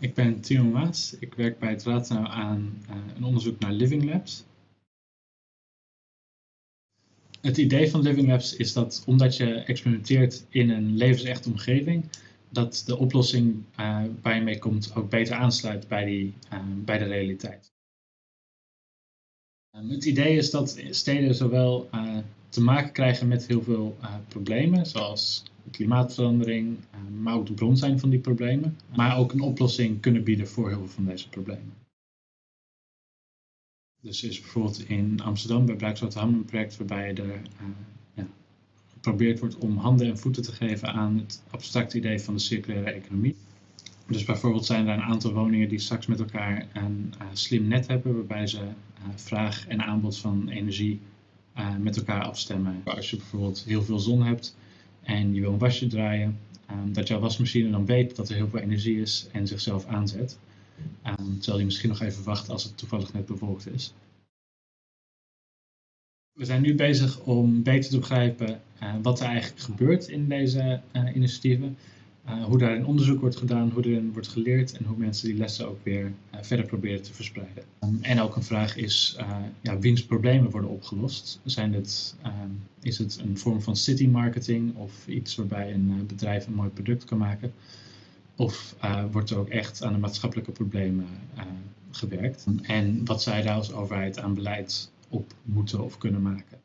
Ik ben Timo Maas. Ik werk bij het Raadsenau aan uh, een onderzoek naar Living Labs. Het idee van Living Labs is dat omdat je experimenteert in een levensechte omgeving, dat de oplossing uh, waar je mee komt ook beter aansluit bij, die, uh, bij de realiteit. Um, het idee is dat steden zowel te maken krijgen met heel veel problemen, zoals klimaatverandering, maar ook de bron zijn van die problemen, maar ook een oplossing kunnen bieden voor heel veel van deze problemen. Dus is bijvoorbeeld in Amsterdam bij Bruikswaterham een project waarbij er uh, ja, geprobeerd wordt om handen en voeten te geven aan het abstracte idee van de circulaire economie. Dus bijvoorbeeld zijn er een aantal woningen die straks met elkaar een uh, slim net hebben, waarbij ze uh, vraag en aanbod van energie met elkaar afstemmen. Als je bijvoorbeeld heel veel zon hebt en je wil een wasje draaien, dat jouw wasmachine dan weet dat er heel veel energie is en zichzelf aanzet. Um, terwijl je misschien nog even wacht als het toevallig net bewolkt is. We zijn nu bezig om beter te begrijpen uh, wat er eigenlijk gebeurt in deze uh, initiatieven. Uh, hoe daarin onderzoek wordt gedaan, hoe erin wordt geleerd en hoe mensen die lessen ook weer verder proberen te verspreiden. Um, en ook een vraag is, ja, wiens problemen worden opgelost? Zijn dit, um, is het een vorm van city marketing of iets waarbij een bedrijf een mooi product kan maken? Of uh, wordt er ook echt aan de maatschappelijke problemen uh, gewerkt? En wat zij daar als overheid aan beleid op moeten of kunnen maken?